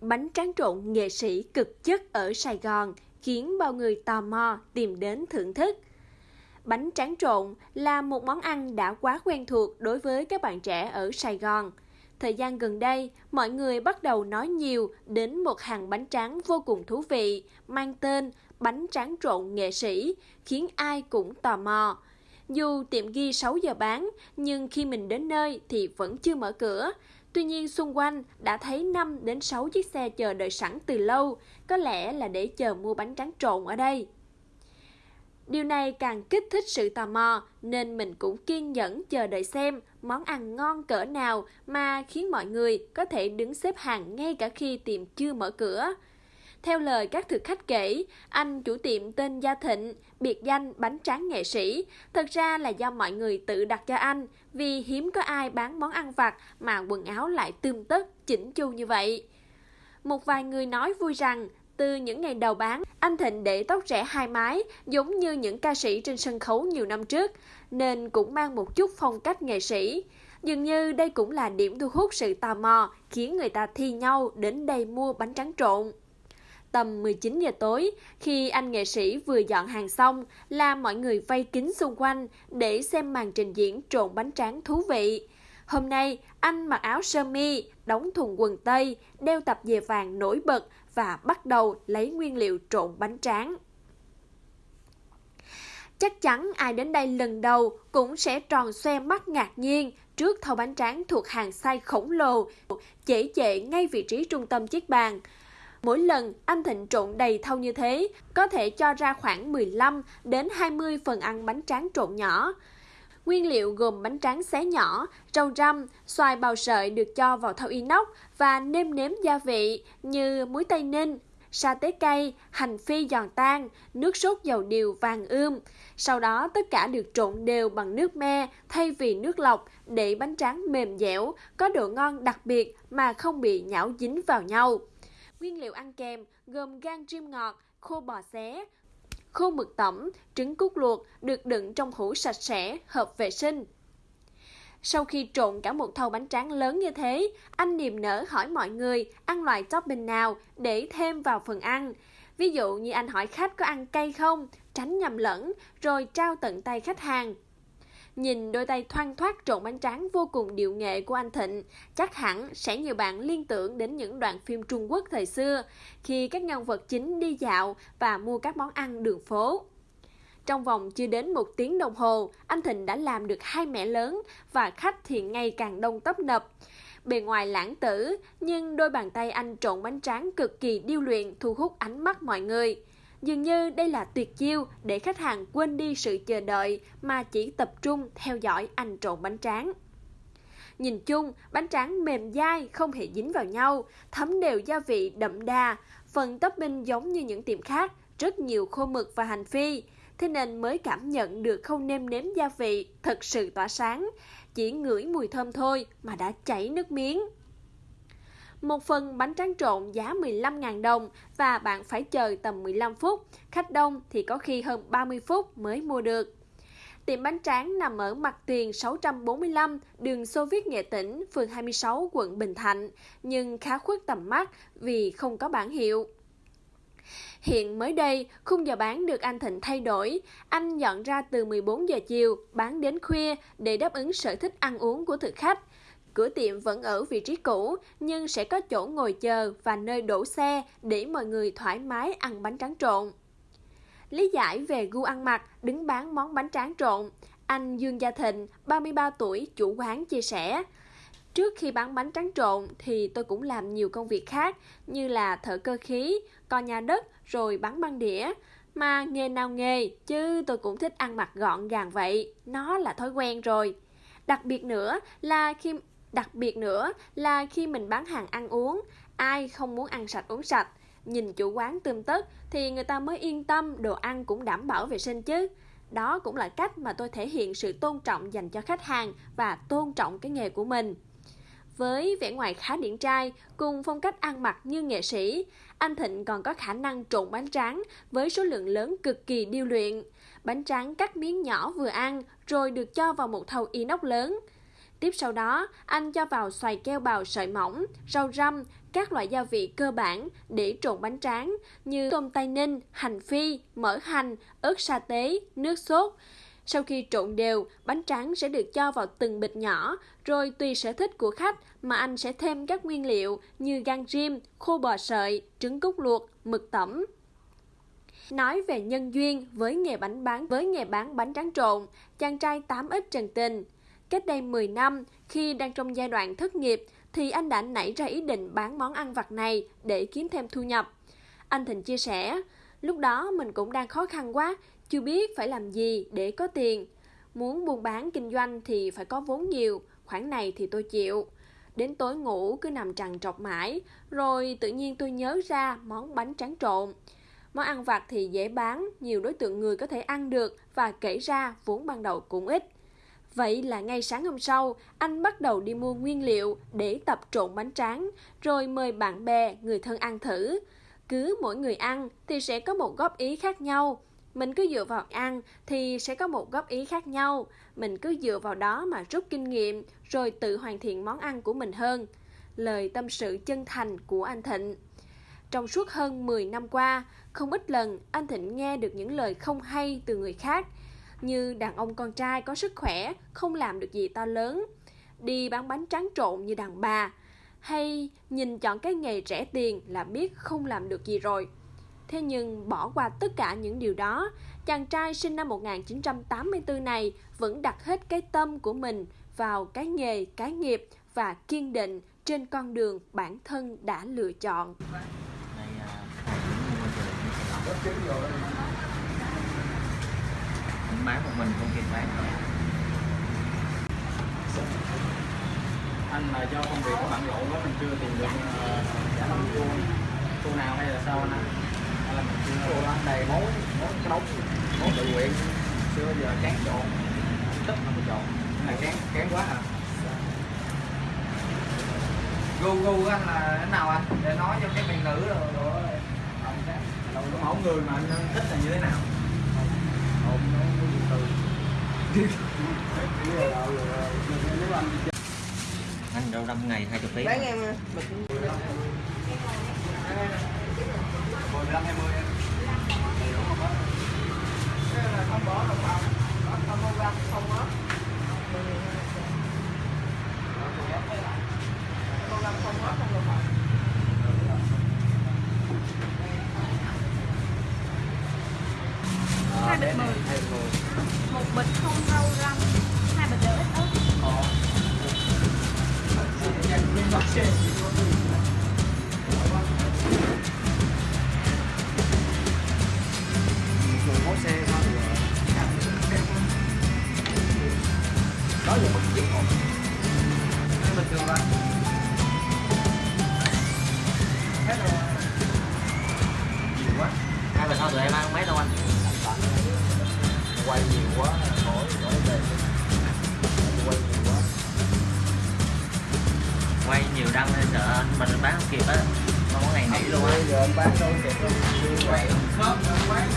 Bánh tráng trộn nghệ sĩ cực chất ở Sài Gòn khiến bao người tò mò tìm đến thưởng thức. Bánh tráng trộn là một món ăn đã quá quen thuộc đối với các bạn trẻ ở Sài Gòn. Thời gian gần đây, mọi người bắt đầu nói nhiều đến một hàng bánh tráng vô cùng thú vị, mang tên bánh tráng trộn nghệ sĩ, khiến ai cũng tò mò. Dù tiệm ghi 6 giờ bán, nhưng khi mình đến nơi thì vẫn chưa mở cửa. Tuy nhiên xung quanh đã thấy 5 đến 6 chiếc xe chờ đợi sẵn từ lâu, có lẽ là để chờ mua bánh tráng trộn ở đây. Điều này càng kích thích sự tò mò nên mình cũng kiên nhẫn chờ đợi xem món ăn ngon cỡ nào mà khiến mọi người có thể đứng xếp hàng ngay cả khi tiệm chưa mở cửa. Theo lời các thực khách kể, anh chủ tiệm tên Gia Thịnh, biệt danh bánh tráng nghệ sĩ, thật ra là do mọi người tự đặt cho anh vì hiếm có ai bán món ăn vặt mà quần áo lại tươm tất, chỉnh chu như vậy. Một vài người nói vui rằng từ những ngày đầu bán, anh Thịnh để tóc rẽ hai mái giống như những ca sĩ trên sân khấu nhiều năm trước, nên cũng mang một chút phong cách nghệ sĩ. Dường như đây cũng là điểm thu hút sự tò mò, khiến người ta thi nhau đến đây mua bánh tráng trộn. Tầm 19 giờ tối, khi anh nghệ sĩ vừa dọn hàng xong, là mọi người vây kín xung quanh để xem màn trình diễn trộn bánh tráng thú vị. Hôm nay, anh mặc áo sơ mi, đóng thùng quần tây, đeo tập dề vàng nổi bật và bắt đầu lấy nguyên liệu trộn bánh tráng. Chắc chắn ai đến đây lần đầu cũng sẽ tròn xoe mắt ngạc nhiên trước thau bánh tráng thuộc hàng size khổng lồ, dễ chệ ngay vị trí trung tâm chiếc bàn. Mỗi lần anh Thịnh trộn đầy thau như thế, có thể cho ra khoảng 15 đến 20 phần ăn bánh tráng trộn nhỏ. Nguyên liệu gồm bánh tráng xé nhỏ, rau răm, xoài bào sợi được cho vào thau inox và nêm nếm gia vị như muối tây ninh, sa tế cây, hành phi giòn tan, nước sốt dầu điều vàng ươm. Sau đó tất cả được trộn đều bằng nước me thay vì nước lọc để bánh tráng mềm dẻo, có độ ngon đặc biệt mà không bị nhão dính vào nhau. Nguyên liệu ăn kèm gồm gan chim ngọt, khô bò xé, khô mực tẩm, trứng cút luộc được đựng trong hũ sạch sẽ, hợp vệ sinh. Sau khi trộn cả một thau bánh tráng lớn như thế, anh niềm nở hỏi mọi người ăn loại topping nào để thêm vào phần ăn. Ví dụ như anh hỏi khách có ăn cay không, tránh nhầm lẫn, rồi trao tận tay khách hàng. Nhìn đôi tay thoăn thoát trộn bánh tráng vô cùng điệu nghệ của anh Thịnh, chắc hẳn sẽ nhiều bạn liên tưởng đến những đoạn phim Trung Quốc thời xưa, khi các nhân vật chính đi dạo và mua các món ăn đường phố. Trong vòng chưa đến một tiếng đồng hồ, anh Thịnh đã làm được hai mẻ lớn và khách thì ngày càng đông tấp nập. Bề ngoài lãng tử, nhưng đôi bàn tay anh trộn bánh tráng cực kỳ điêu luyện thu hút ánh mắt mọi người. Dường như đây là tuyệt chiêu để khách hàng quên đi sự chờ đợi mà chỉ tập trung theo dõi anh trộn bánh tráng. Nhìn chung, bánh tráng mềm dai, không hề dính vào nhau, thấm đều gia vị đậm đà. Phần topping giống như những tiệm khác, rất nhiều khô mực và hành phi. Thế nên mới cảm nhận được không nêm nếm gia vị, thật sự tỏa sáng. Chỉ ngửi mùi thơm thôi mà đã chảy nước miếng. Một phần bánh tráng trộn giá 15.000 đồng và bạn phải chờ tầm 15 phút. Khách đông thì có khi hơn 30 phút mới mua được. Tiệm bánh tráng nằm ở mặt tiền 645, đường Xô Viết Nghệ Tĩnh, phường 26, quận Bình Thạnh, nhưng khá khuất tầm mắt vì không có bản hiệu. Hiện mới đây, khung giờ bán được anh Thịnh thay đổi. Anh dọn ra từ 14 giờ chiều, bán đến khuya để đáp ứng sở thích ăn uống của thực khách. Cửa tiệm vẫn ở vị trí cũ, nhưng sẽ có chỗ ngồi chờ và nơi đổ xe để mọi người thoải mái ăn bánh tráng trộn. Lý giải về gu ăn mặc, đứng bán món bánh tráng trộn, anh Dương Gia Thịnh, 33 tuổi, chủ quán chia sẻ. Trước khi bán bánh tráng trộn thì tôi cũng làm nhiều công việc khác như là thợ cơ khí, co nhà đất rồi bán băng đĩa. Mà nghề nào nghề, chứ tôi cũng thích ăn mặc gọn gàng vậy, nó là thói quen rồi. Đặc biệt nữa là khi Đặc biệt nữa là khi mình bán hàng ăn uống, ai không muốn ăn sạch uống sạch, nhìn chủ quán tươm tất thì người ta mới yên tâm đồ ăn cũng đảm bảo vệ sinh chứ. Đó cũng là cách mà tôi thể hiện sự tôn trọng dành cho khách hàng và tôn trọng cái nghề của mình. Với vẻ ngoài khá điển trai, cùng phong cách ăn mặc như nghệ sĩ, anh Thịnh còn có khả năng trộn bánh tráng với số lượng lớn cực kỳ điêu luyện. Bánh tráng cắt miếng nhỏ vừa ăn rồi được cho vào một thau inox lớn. Tiếp sau đó, anh cho vào xoài keo bào sợi mỏng, rau răm, các loại gia vị cơ bản để trộn bánh tráng như tôm tay ninh, hành phi, mỡ hành, ớt sa tế, nước sốt. Sau khi trộn đều, bánh tráng sẽ được cho vào từng bịch nhỏ, rồi tùy sở thích của khách mà anh sẽ thêm các nguyên liệu như gan rim, khô bò sợi, trứng cút luộc, mực tẩm. Nói về nhân duyên với nghề bánh bán với nghề bán bánh tráng trộn, chàng trai 8X Trần Tình. Cách đây 10 năm, khi đang trong giai đoạn thất nghiệp, thì anh đã nảy ra ý định bán món ăn vặt này để kiếm thêm thu nhập. Anh Thịnh chia sẻ, lúc đó mình cũng đang khó khăn quá, chưa biết phải làm gì để có tiền. Muốn buôn bán kinh doanh thì phải có vốn nhiều, khoản này thì tôi chịu. Đến tối ngủ cứ nằm trằn trọc mãi, rồi tự nhiên tôi nhớ ra món bánh tráng trộn. Món ăn vặt thì dễ bán, nhiều đối tượng người có thể ăn được và kể ra vốn ban đầu cũng ít. Vậy là ngay sáng hôm sau, anh bắt đầu đi mua nguyên liệu để tập trộn bánh tráng, rồi mời bạn bè, người thân ăn thử. Cứ mỗi người ăn thì sẽ có một góp ý khác nhau. Mình cứ dựa vào ăn thì sẽ có một góp ý khác nhau. Mình cứ dựa vào đó mà rút kinh nghiệm, rồi tự hoàn thiện món ăn của mình hơn. Lời tâm sự chân thành của anh Thịnh. Trong suốt hơn 10 năm qua, không ít lần anh Thịnh nghe được những lời không hay từ người khác, như đàn ông con trai có sức khỏe, không làm được gì to lớn, đi bán bánh tráng trộn như đàn bà, hay nhìn chọn cái nghề rẻ tiền là biết không làm được gì rồi. Thế nhưng bỏ qua tất cả những điều đó, chàng trai sinh năm 1984 này vẫn đặt hết cái tâm của mình vào cái nghề, cái nghiệp và kiên định trên con đường bản thân đã lựa chọn. mình bán một mình không kịp bán. Anh là do công việc của bạn lộ quá mình chưa tìm được trả uh, cô cô nào hay là sao anh hay là mình chưa cô anh đầy mối mối đống mối tự nguyện. Xưa giờ chán trộn tất không có trộn là kén kén quá à. Gu gu của anh là thế nào anh? Để nói cho cái miền nữ rồi rồi. Cái mẫu người mà anh thích là như thế nào hộp ăn đâu năm ngày hai kg. Bán em à. Bịch mười một bịch không rau răm hai bịch đều ít ớt có xe thôi đó là một chiếc. một bình thường rồi hết rồi nhiều quá hai bình thôi tụi em ăn mấy đâu anh quay nhiều quá khỏi khỏi về. Quay nhiều quá. Quay nhiều đăng nên sợ anh mình bán không kịp á. Không có ngày nghỉ luôn á. Giờ anh bán đâu kịp đâu quay. Khớp quán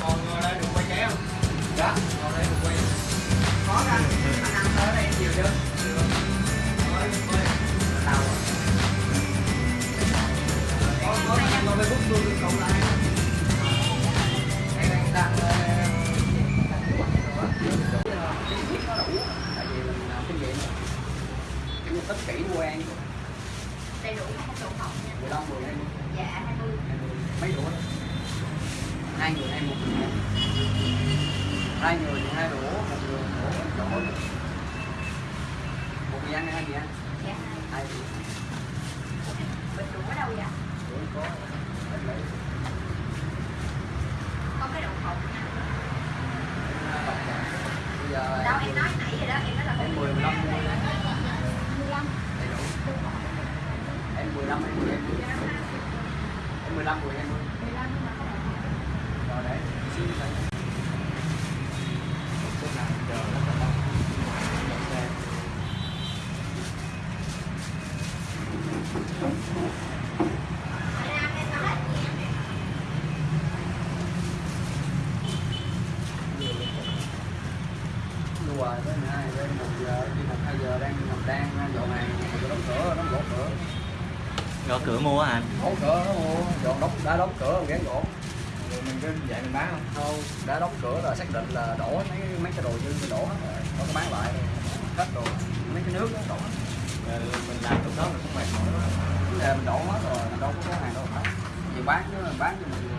còn ngồi đây được quay không? Dạ, Có ra, anh ăn tới đây nhiều chưa? Mấy đũa hai người hay một người. Hai người thì hai đũa một người một đũa một người ăn hai người ăn? Dạ. Hai đũa. Ở đâu vậy? Đũa có cái đậu phộng nha bây giờ đâu em nói nãy rồi đó em nói là em 10 15 mua đấy. 15 đầy đủ em 15 em 10 em 10 em 15 10 em 10 15 nhưng mà không rồi đấy xin thầy Chút nào chờ rất là lâu Đậu xe. Ra em nói hết rồi tới 12 đến 1 giờ đi 1 2 giờ đang đang dọn hàng rồi đóng cửa đóng gỗ cửa gõ cửa mua hả anh? Gõ cửa nó mua, dọn đóng, đã đóng cửa ghé gỗ rồi mình cứ vậy mình bán không? Không, đã đóng cửa là xác định là đổ mấy mấy cái đồ dư mình đổ hết rồi, có cái bán lại, hết rồi mấy cái nước nó đổ hết. Rồi mình làm lúc đó mình cũng mệt mỏi quá vấn đề mình đổ hết rồi, mình đâu có hàng đâu bán gì bán chứ, bán cho mình